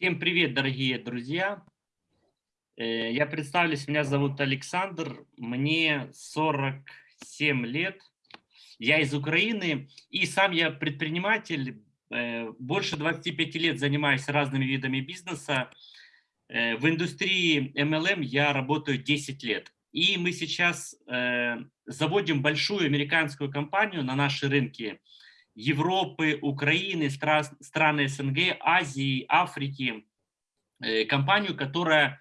Всем привет, дорогие друзья! Э, я представлюсь, меня зовут Александр, мне 47 лет, я из Украины, и сам я предприниматель, э, больше 25 лет занимаюсь разными видами бизнеса. Э, в индустрии MLM я работаю 10 лет. И мы сейчас заводим большую американскую компанию на наши рынки – Европы, Украины, страны СНГ, Азии, Африки, э, компанию, которая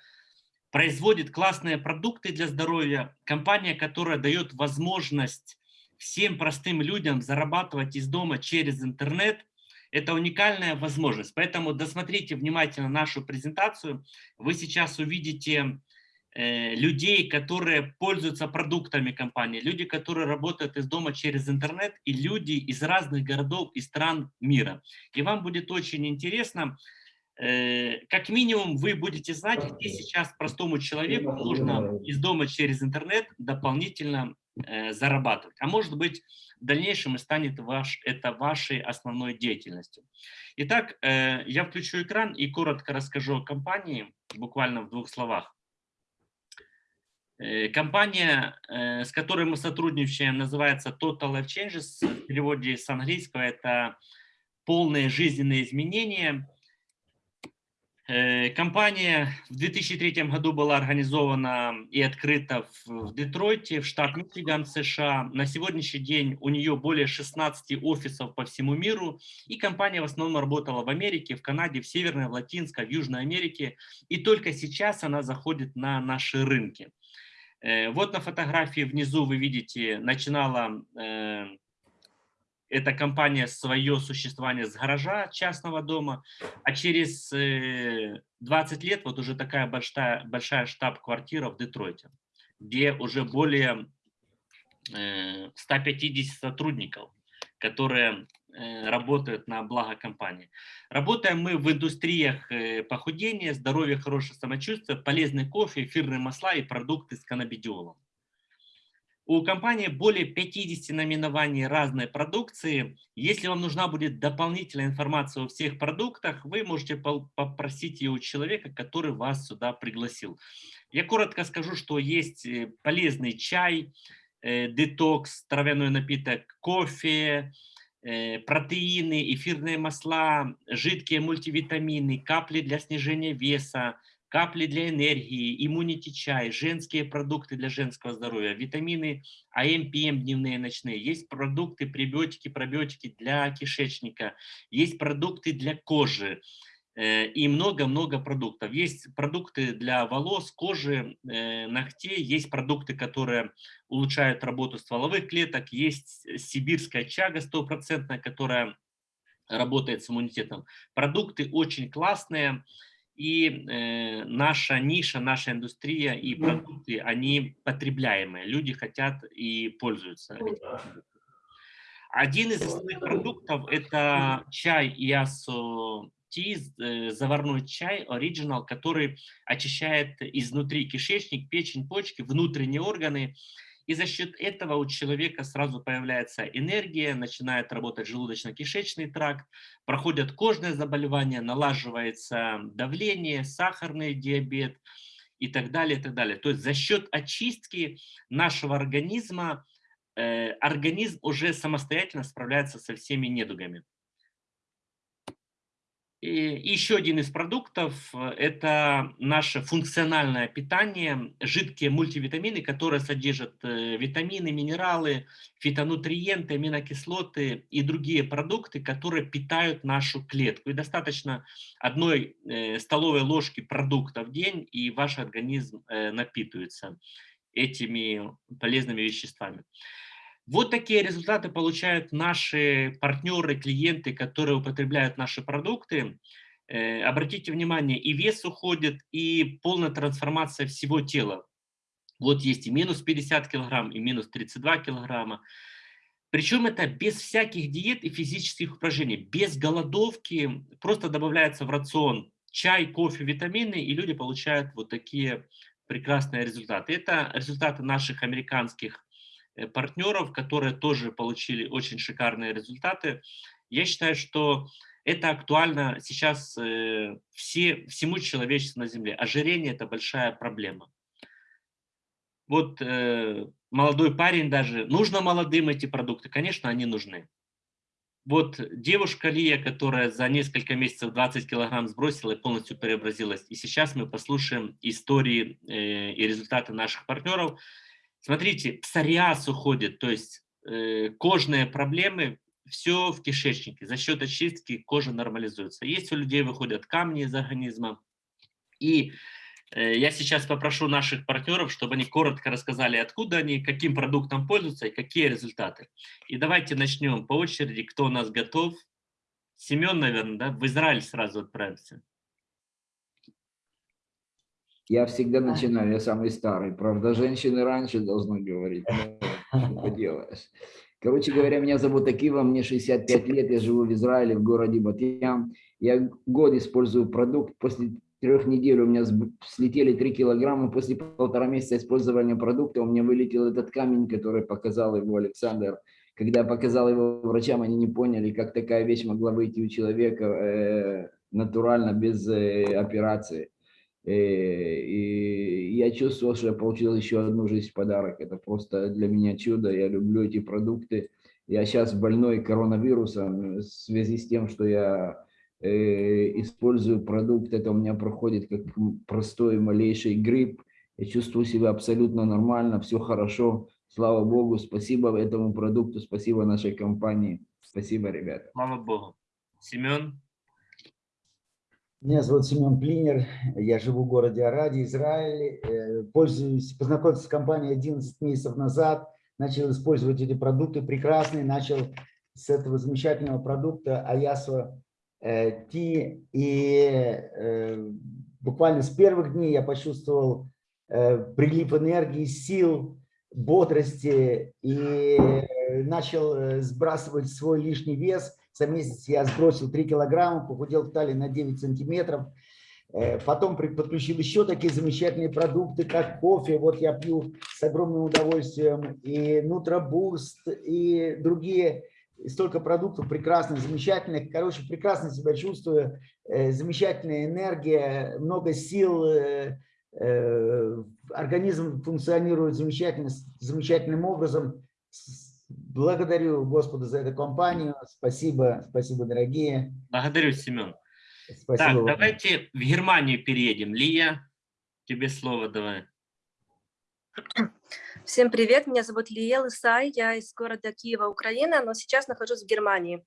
производит классные продукты для здоровья, компания, которая дает возможность всем простым людям зарабатывать из дома через интернет. Это уникальная возможность. Поэтому досмотрите внимательно нашу презентацию. Вы сейчас увидите людей, которые пользуются продуктами компании, люди, которые работают из дома через интернет, и люди из разных городов и стран мира. И вам будет очень интересно, э, как минимум вы будете знать, где сейчас простому человеку нужно из дома через интернет дополнительно э, зарабатывать. А может быть, в дальнейшем и станет ваш, это вашей основной деятельностью. Итак, я включу экран и коротко расскажу о компании, буквально в двух словах. Э, компания, э, с которой мы сотрудничаем, называется Total Life Changes. В переводе с английского это полные жизненные изменения. Э, компания в 2003 году была организована и открыта в Детройте, в штат Мичиган, США. На сегодняшний день у нее более 16 офисов по всему миру. И компания в основном работала в Америке, в Канаде, в Северной, в Латинской, в Южной Америке. И только сейчас она заходит на наши рынки. Э, вот на фотографии внизу вы видите, начинала э, эта компания свое существование с гаража частного дома, а через 20 э, лет вот уже такая большая, большая штаб-квартира в Детройте, где уже более 150 сотрудников, которые работают на благо компании. Работаем мы в индустриях э, похудения, здоровья, хорошего самочувствия, полезный кофе, эфирные масла и продукты с каннабидиолом. У компании более 50 наименований разной продукции. Если вам нужна будет дополнительная информация о всех продуктах, вы можете попросить ее у человека, который вас сюда пригласил. Я коротко скажу, что есть э, полезный чай, детокс, травяной напиток, кофе, Э, протеины, эфирные масла, жидкие мультивитамины, капли для снижения веса, капли для энергии, иммунити чай, женские продукты для женского здоровья, витамины АМ, ПМ дневные, ночные. Есть продукты, пребиотики, пробиотики для кишечника, есть продукты для кожи, Э, и много-много продуктов. Есть продукты для волос, кожи, э, ногтей, есть продукты, которые улучшают работу стволовых клеток, есть сибирская чага стопроцентная, которая работает с иммунитетом. Продукты очень классные, и э, наша ниша, наша индустрия и продукты, они потребляемые. Люди хотят и пользуются Один из основных продуктов – это чай Ясу ти, э, заварной чай оригинал, который очищает изнутри кишечник, печень, почки, внутренние органы. И за счет этого у человека сразу появляется энергия, начинает работать желудочно-кишечный тракт, проходят кожные заболевания, налаживается давление, сахарный диабет и так далее, и так далее. То есть за счет очистки нашего организма э, организм уже самостоятельно справляется со всеми недугами. И еще один из продуктов э, – это наше функциональное питание, жидкие мультивитамины, которые содержат э, витамины, минералы, фитонутриенты, аминокислоты и другие продукты, которые питают нашу клетку. И достаточно одной э, столовой ложки продукта в день, и ваш организм напитывается этими полезными веществами. Вот такие результаты получают наши партнеры, клиенты, которые употребляют наши продукты. Э, обратите внимание, и вес уходит, и полная трансформация всего тела. Вот есть и минус 50 килограмм, и минус 32 килограмма. Причем это без всяких диет и физических упражнений, без голодовки, просто добавляется в рацион чай, кофе, витамины, и люди получают вот такие прекрасные результаты. Это результаты наших американских партнеров, которые тоже получили очень шикарные результаты. Я считаю, что Это актуально сейчас э, все, всему человечеству на Земле. Ожирение – это большая проблема. Вот э, молодой парень даже, нужно молодым эти продукты? Конечно, они нужны. Вот девушка Лия, которая за несколько месяцев 20 килограмм сбросила и полностью преобразилась. И сейчас мы послушаем истории э, и результаты наших партнеров. Смотрите, псориаз уходит, то есть э, кожные проблемы, все в кишечнике. За счет очистки кожа нормализуется. Есть у людей выходят камни из организма. И Э, я сейчас попрошу наших партнеров, чтобы они коротко рассказали, откуда они, каким продуктом пользуются и какие результаты. И давайте начнем по очереди, кто у нас готов. Семен, наверное, да? В Израиль сразу отправимся. Я всегда начинаю, я самый старый. Правда, женщины раньше должны говорить. Что поделаешь. Короче говоря, меня зовут Акива, мне 65 лет, я живу в Израиле, в городе Батьям. Я год использую продукт, после трех недель у меня слетели 3 килограмма. После полтора месяца использования продукта у меня вылетел этот камень, который показал его Александр. Когда я показал его врачам, они не поняли, как такая вещь могла выйти у человека э, натурально, без э, операции. Э, и я чувствовал, что я получил еще одну жизнь в подарок. Это просто для меня чудо. Я люблю эти продукты. Я сейчас больной коронавирусом в связи с тем, что я Э, использую продукт, это у меня проходит как простой малейший грипп. Я чувствую себя абсолютно нормально, все хорошо. Слава Богу, спасибо этому продукту, спасибо нашей компании. Спасибо, ребята. Слава Богу. Семен? Меня зовут Семен Плинер, я живу в городе Араде, Израиль. Э, пользуюсь, познакомился с компанией 11 месяцев назад, начал использовать эти продукты прекрасные, начал с этого замечательного продукта Аясо Э, Ти, и э, буквально с первых дней я почувствовал э, прилив энергии, сил, бодрости и начал сбрасывать свой лишний вес. За месяц я сбросил 3 килограмма, похудел в талии на 9 сантиметров. Потом подключил еще такие замечательные продукты, как кофе. Вот я пью с огромным удовольствием. И Нутробуст, и другие столько продуктов прекрасных, замечательных. Короче, прекрасно себя чувствую, э, замечательная энергия, много сил, э, э, организм функционирует замечательно, замечательным образом. Благодарю Господа за эту компанию. Спасибо, спасибо, дорогие. Благодарю, Семен. Спасибо так, вам. давайте в Германию переедем. Лия, тебе слово давай. Всем привет, меня зовут Лиел Исай, я из города Киева, Украина, но сейчас нахожусь в Германии.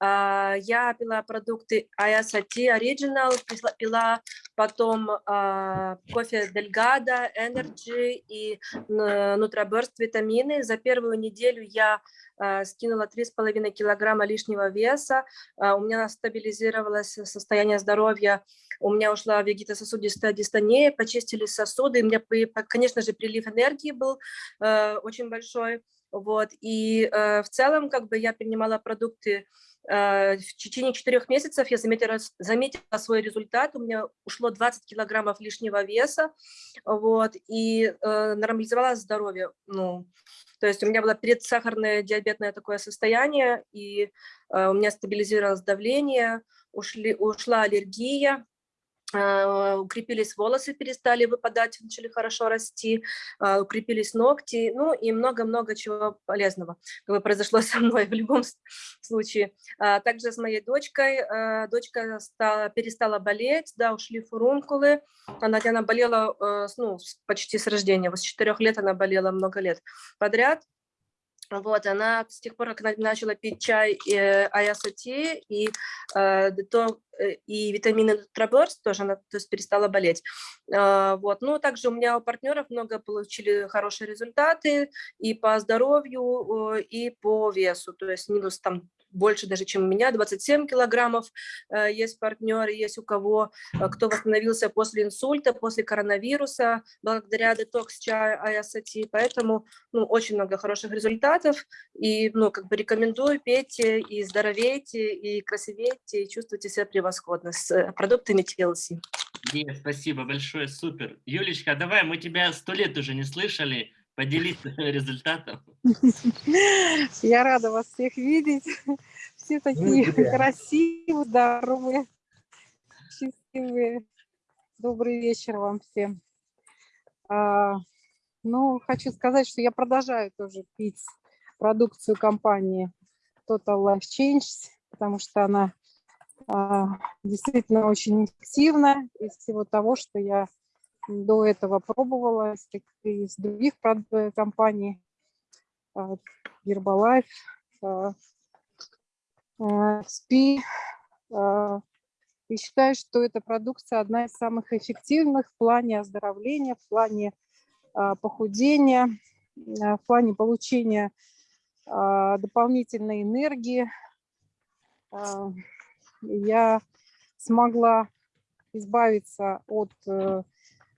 А, я пила продукты ISAT Original, пила потом а, кофе Delgado, Energy и Nutraburst витамины. За первую неделю я а, скинула 3,5 килограмма лишнего веса, у меня стабилизировалось состояние здоровья, у меня ушла вегетососудистая дистония, почистили сосуды, у меня, конечно же, прилив энергии был э, очень большой, вот, и э, в целом, как бы, я принимала продукты э, в течение четырех месяцев я заметила, заметила свой результат, у меня ушло 20 килограммов лишнего веса, вот, и э, нормализовалось здоровье, ну, то есть у меня было предсахарное диабетное такое состояние, и э, у меня стабилизировалось давление, ушли, ушла аллергия, укрепились волосы, перестали выпадать, начали хорошо расти, а, укрепились ногти, ну и много-много чего полезного как бы произошло со мной в любом случае. А, также с моей дочкой, дочка стала, перестала болеть, да, ушли фурункулы, она, она болела ну, почти с рождения, с 4 лет она болела много лет подряд, вот, она с тех пор, как начала пить чай э, Аясати и, э, э, и витамины Траблорс, тоже она то есть, перестала болеть. Э, вот. Ну, также у меня у партнеров много получили хорошие результаты и по здоровью, и по весу, то есть минус там больше даже, чем у меня, 27 килограммов. Э, есть партнеры, есть у кого, э, кто восстановился после инсульта, после коронавируса, благодаря детокс чая ISAT. Поэтому ну, очень много хороших результатов. И ну, как бы рекомендую, пейте и здоровейте, и красивейте, и чувствуйте себя превосходно с э, продуктами TLC. Нет, спасибо большое, супер. Юлечка, давай, мы тебя сто лет уже не слышали, поделиться результатом. Я рада вас всех видеть. Все такие тебя. красивые, здоровые, счастливые. Добрый вечер вам всем. А, ну, хочу сказать, что я продолжаю тоже пить продукцию компании Total Life Change, потому что она а, действительно очень эффективна из всего того, что я до этого пробовала из, других компаний, а, Herbalife, а, а, а, И считаю, что эта продукция одна из самых эффективных в плане оздоровления, в плане похудения, в плане получения дополнительной энергии. Я смогла избавиться от э,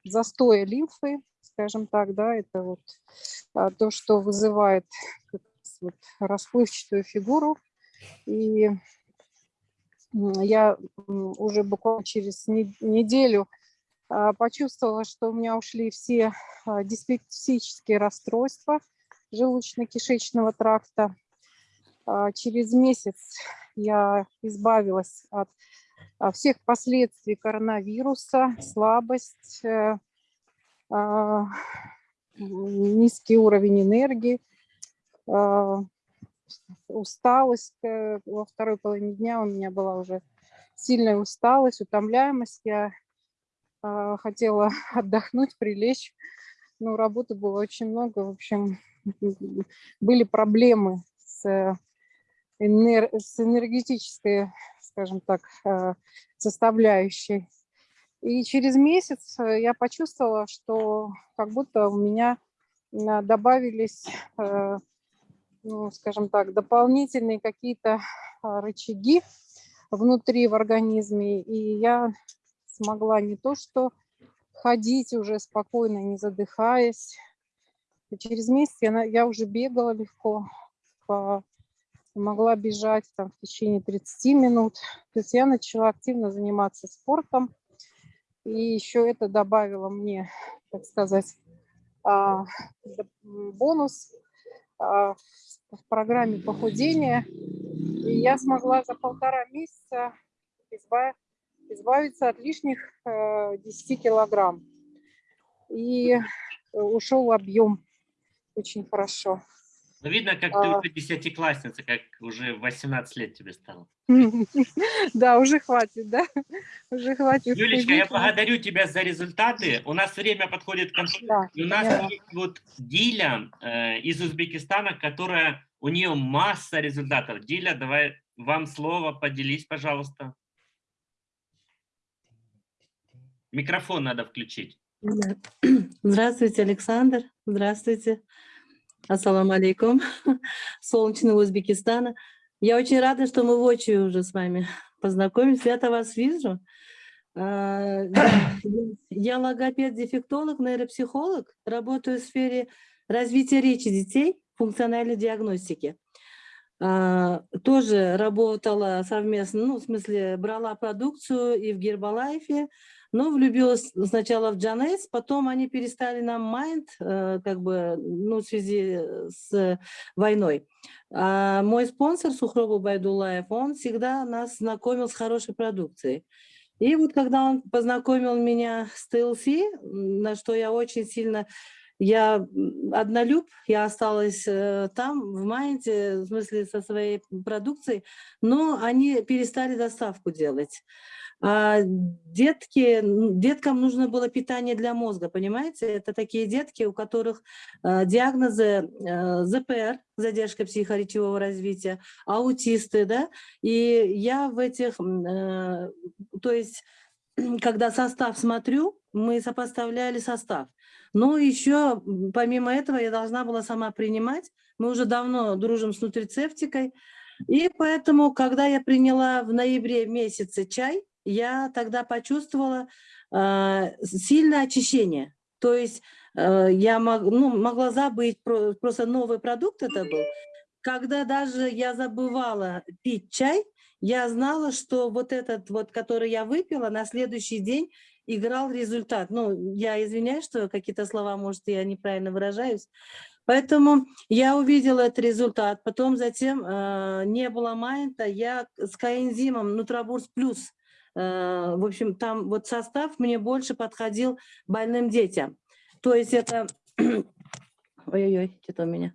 застоя лимфы, скажем так, да, это вот а, то, что вызывает вот расплывчатую фигуру. И я уже буквально через не- неделю а, почувствовала, что у меня ушли все а, диспепсические расстройства желудочно-кишечного тракта. Через месяц я избавилась от всех последствий коронавируса, слабость, э, а, низкий уровень энергии, а, усталость. э, Во второй половине дня у меня была уже сильная усталость, утомляемость. Я а, хотела отдохнуть, прилечь, но работы было очень много. В общем, были проблемы с, э, энер- с энергетической, скажем так, э, составляющей. И через месяц э, я почувствовала, что как будто у меня а, добавились, э, ну, скажем так, дополнительные какие-то а, рычаги внутри в организме. И я смогла не то что ходить уже спокойно, не задыхаясь. И через месяц я, я уже бегала легко, по- могла бежать там в течение 30 минут. То есть я начала активно заниматься спортом. И еще это добавило мне, так сказать, а, бонус а, в программе похудения. И я смогла за полтора месяца изба- избавиться от лишних э, 10 килограмм. И э, ушел объем очень хорошо. Ну, видно, как ты А. уже десятиклассница, как уже 18 лет тебе стало. Да, уже хватит, да? Уже хватит. Юлечка, я благодарю тебя за результаты. У нас время подходит к концу. И у нас есть вот Диля э, из Узбекистана, которая, у нее масса результатов. Диля, давай вам слово, поделись, пожалуйста. Микрофон надо включить. Здравствуйте, Александр. Здравствуйте. Ассаламу алейкум. Солнечного Узбекистана. Я очень рада, что мы воочию уже с вами познакомились. Я-то вас вижу. А, Я я логопед-дефектолог, нейропсихолог. Работаю в сфере развития речи детей, функциональной диагностики. А, Тоже работала совместно, ну, в смысле, брала продукцию и в Гербалайфе, но влюбилась сначала в Джанес, потом они перестали нам Майнд, э, как бы, ну, в связи с войной. А мой спонсор Сухробу Байдулаев, он всегда нас знакомил с хорошей продукцией. И вот когда он познакомил меня с м, на что я очень сильно я однолюб, я осталась э, там, в Майнде, в смысле со своей продукцией, но они перестали доставку делать. А детки, деткам нужно было питание для мозга, понимаете? Это такие детки, у которых э, диагнозы э, ЗПР, задержка психоречевого развития, аутисты, да, и я в этих, то есть, когда состав смотрю, мы сопоставляли состав. Но еще, м, помимо этого, я должна была сама принимать. Мы уже давно дружим с нутрицептикой. И поэтому, когда я приняла в ноябре месяце чай, я тогда почувствовала э, сильное очищение. То есть э, я мог- ну, могла забыть, про- просто новый продукт это был. Когда даже я забывала пить чай, я знала, что вот этот вот, который я выпила, на следующий день играл результат. Ну, я извиняюсь, что какие-то слова, может, я неправильно выражаюсь. Поэтому я увидела этот результат. Потом затем э, не было майнта, я с коэнзимом Нутробурс Плюс, э, в общем, там вот состав мне больше подходил больным детям. То есть это... Ой-ой-ой, что-то у меня.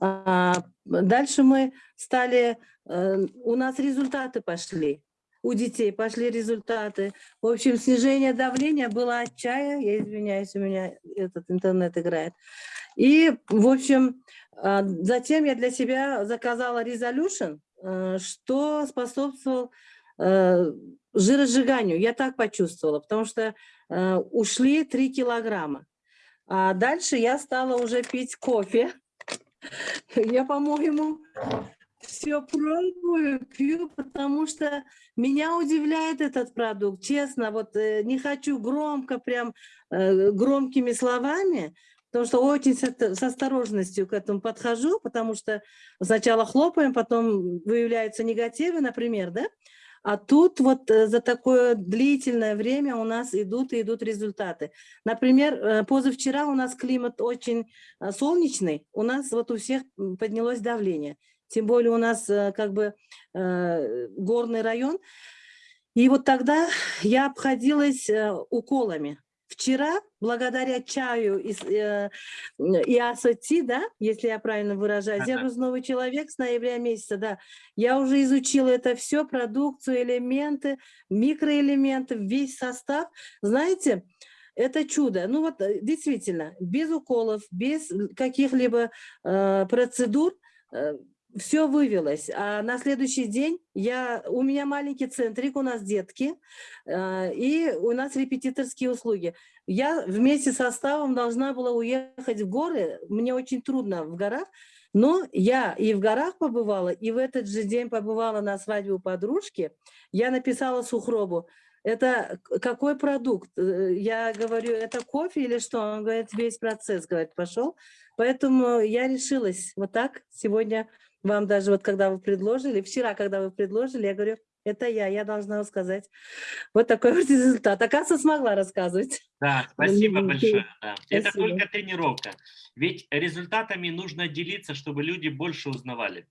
А, дальше мы стали... э, у нас результаты пошли. У детей пошли результаты. В общем, снижение давления было от чая. Я извиняюсь, у меня этот интернет играет. И, в общем, а, затем я для себя заказала Resolution, э, что способствовал э, жиросжиганию. Я так почувствовала, потому что э, ушли 3 килограмма. А дальше я стала уже пить кофе. Я, по-моему, все пробую, пью, потому что меня удивляет этот продукт. Честно, вот э, не хочу громко, прям э, громкими словами, потому что очень с, осторожностью к этому подхожу, потому что сначала хлопаем, потом выявляются негативы, например, да? А тут вот э, за такое длительное время у нас идут и идут результаты. Например, позавчера у нас климат очень солнечный, у нас вот у всех поднялось давление. Тем более у нас э, как бы э, горный район. И вот тогда я обходилась э, уколами. Вчера, благодаря чаю из, э, и ассоти, да, если я правильно выражаюсь, я Ага. просто новый человек с ноября месяца, да, я уже изучила это все, продукцию, элементы, микроэлементы, весь состав. Знаете, это чудо. Ну вот э, действительно, без уколов, без каких-либо э, процедур все вывелось. А на следующий день я, у меня маленький центрик, у нас детки, э, и у нас репетиторские услуги. Я вместе с составом должна была уехать в горы. Мне очень трудно в горах, но я и в горах побывала, и в этот же день побывала на свадьбе у подружки. Я написала Сухробу, это какой продукт? Э, Я говорю, это кофе или что? Он говорит, весь процесс, говорит, пошел. Поэтому я решилась вот так сегодня вам даже вот когда вы предложили, вчера, когда вы предложили, я говорю, это я, я должна сказать. Вот такой вот результат. Оказывается, смогла рассказывать. Да, спасибо большое. да. Это Спасибо. только тренировка. Ведь результатами нужно делиться, чтобы люди больше узнавали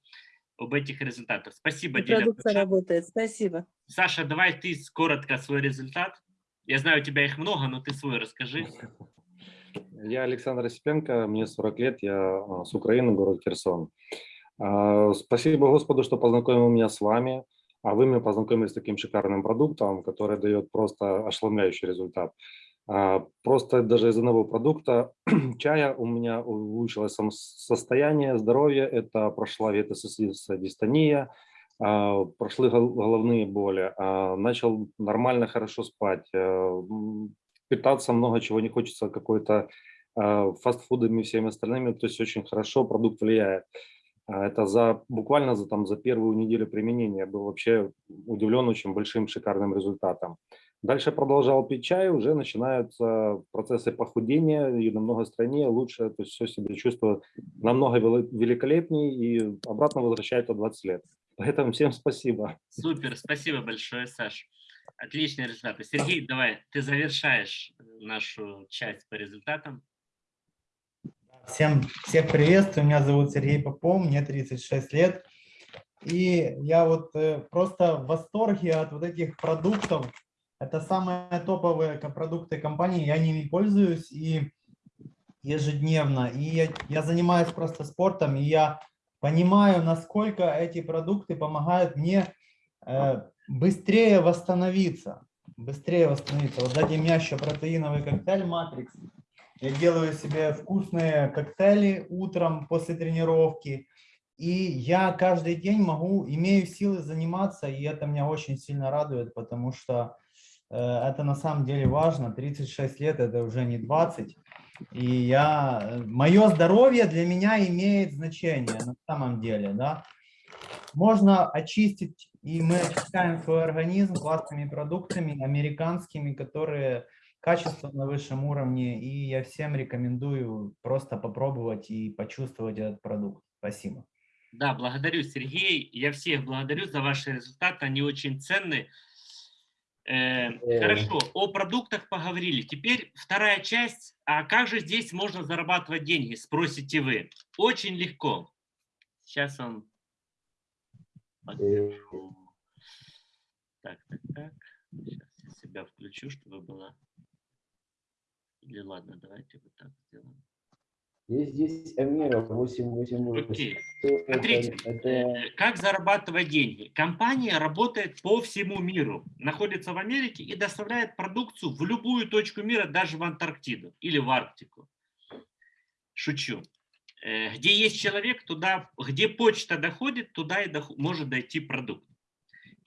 об этих результатах. Спасибо, Диля. Продукция работает. Спасибо. Саша, давай ты коротко свой результат. Я знаю, у тебя их много, но ты свой расскажи. Я Александр Осипенко, мне 40 лет, я а, с Украины, город Херсон. А, Спасибо Господу, что познакомил меня с вами, а вы меня познакомили с таким шикарным продуктом, который дает просто ошеломляющий результат. А, Просто даже из одного продукта чая у меня улучшилось состояние здоровья, это прошла ветососудистая дистония, а, прошли гол- головные боли, начал нормально, хорошо спать, э, питаться много чего не хочется, какой-то фастфудами и всеми остальными, то есть очень хорошо продукт влияет. А, Это за буквально за, там, за первую неделю применения был вообще удивлен очень большим шикарным результатом. Дальше продолжал пить чай, уже начинаются процессы похудения и намного стройнее, лучше, то есть все себя чувствую намного вели- великолепнее и обратно возвращает 20 лет. Поэтому всем спасибо. Супер, спасибо большое, Саш. Отличные результаты. Сергей, давай, ты завершаешь нашу часть по результатам. Всем, всех приветствую, меня зовут Сергей Попов, мне 36 лет. И я вот э, просто в восторге от вот этих продуктов. Это самые топовые продукты компании, я ними пользуюсь и ежедневно. И я, я занимаюсь просто спортом, и я понимаю, насколько эти продукты помогают мне э, быстрее восстановиться. Быстрее восстановиться. Вот дадим мне еще протеиновый коктейль Матрикс. Я делаю себе вкусные коктейли утром после тренировки. И я каждый день могу, имею силы заниматься, и это меня очень сильно радует, потому что э, это на самом деле важно. 36 лет это уже не 20. И я, мое здоровье для меня имеет значение на самом деле, да. Можно очистить, и мы очищаем свой организм классными продуктами, американскими, которые качество на высшем уровне, и я всем рекомендую просто попробовать и почувствовать этот продукт. Спасибо. Да, благодарю, Сергей. Я всех благодарю за ваши результаты, они очень ценны. Э, Хорошо, о продуктах поговорили. Теперь вторая часть. А как же здесь можно зарабатывать деньги, спросите вы. Очень легко. Сейчас вам покажу. Так, так, так. Сейчас я себя включу, чтобы было... Или ладно, давайте вот так сделаем. Есть здесь Амира 888. Окей. Это- Смотрите, это- э, как зарабатывать деньги. Компания работает по всему миру, находится в Америке и доставляет продукцию в любую точку мира, даже в Антарктиду или в Арктику. Шучу. Э, Где есть человек, туда, где почта доходит, туда и доход- может дойти продукт.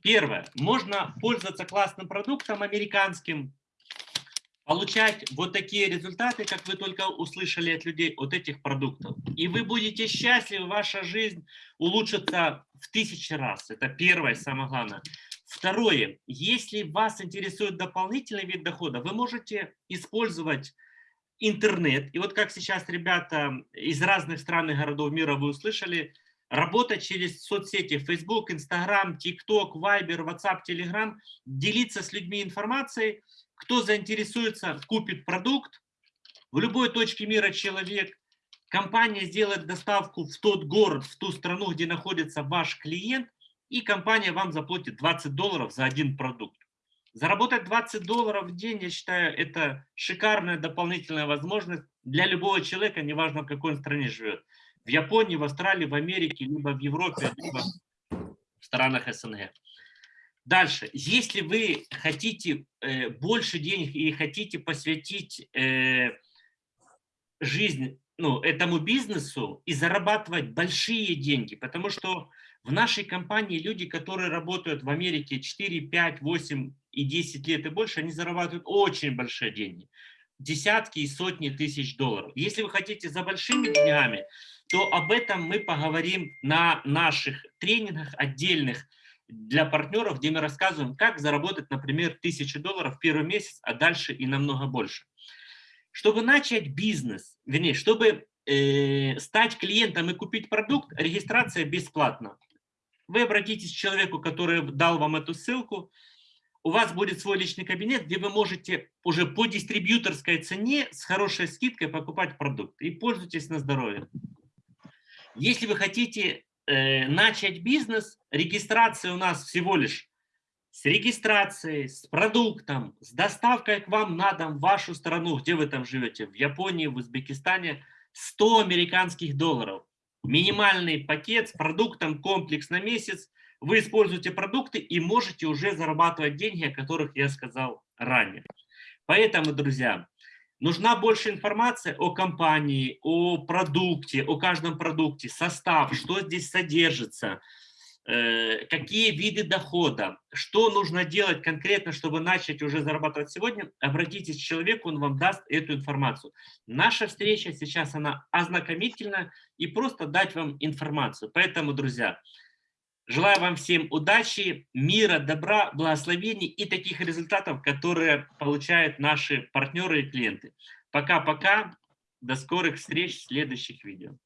Первое. Можно пользоваться классным продуктом американским, получать вот такие результаты, как вы только услышали от людей, от этих продуктов. И вы будете счастливы, ваша жизнь улучшится в тысячи раз. Это первое, самое главное. Второе, если вас интересует дополнительный вид дохода, вы можете использовать интернет. И вот как сейчас ребята из разных стран и городов мира вы услышали, работать через соцсети Facebook, Instagram, TikTok, Viber, WhatsApp, Telegram, делиться с людьми информацией, кто заинтересуется, купит продукт. В любой точке мира человек, компания сделает доставку в тот город, в ту страну, где находится ваш клиент, и компания вам заплатит 20 долларов за один продукт. Заработать 20 долларов в день, я считаю, это шикарная дополнительная возможность для любого человека, неважно в какой он стране живет. В Японии, в Австралии, в Америке, либо в Европе, либо в странах СНГ. Дальше, если вы хотите э, больше денег и хотите посвятить э, жизнь ну, этому бизнесу и зарабатывать большие деньги, потому что в нашей компании люди, которые работают в Америке 4, 5, 8 и 10 лет и больше, они зарабатывают очень большие деньги. Десятки и сотни тысяч долларов. Если вы хотите за большими деньгами, то об этом мы поговорим на наших тренингах отдельных для партнеров, где мы рассказываем, как заработать, например, тысячу долларов в первый месяц, а дальше и намного больше. Чтобы начать бизнес, вернее, чтобы э, стать клиентом и купить продукт, регистрация бесплатна. Вы обратитесь к человеку, который дал вам эту ссылку, у вас будет свой личный кабинет, где вы можете уже по дистрибьюторской цене с хорошей скидкой покупать продукт и пользуйтесь на здоровье. Если вы хотите э, начать бизнес, регистрация у нас всего лишь с регистрацией, с продуктом, с доставкой к вам на дом в вашу страну, где вы там живете, в Японии, в Узбекистане, 100 американских долларов. Минимальный пакет с продуктом, комплекс на месяц. Вы используете продукты и можете уже зарабатывать деньги, о которых я сказал ранее. Поэтому, друзья, нужна больше информации о компании, о продукте, о каждом продукте, состав, что здесь содержится, э, какие виды дохода, что нужно делать конкретно, чтобы начать уже зарабатывать сегодня, обратитесь к человеку, он вам даст эту информацию. Наша встреча сейчас, она ознакомительна и просто дать вам информацию. Поэтому, друзья, желаю вам всем удачи, мира, добра, благословений и таких результатов, которые получают наши партнеры и клиенты. Пока-пока, до скорых встреч в следующих видео.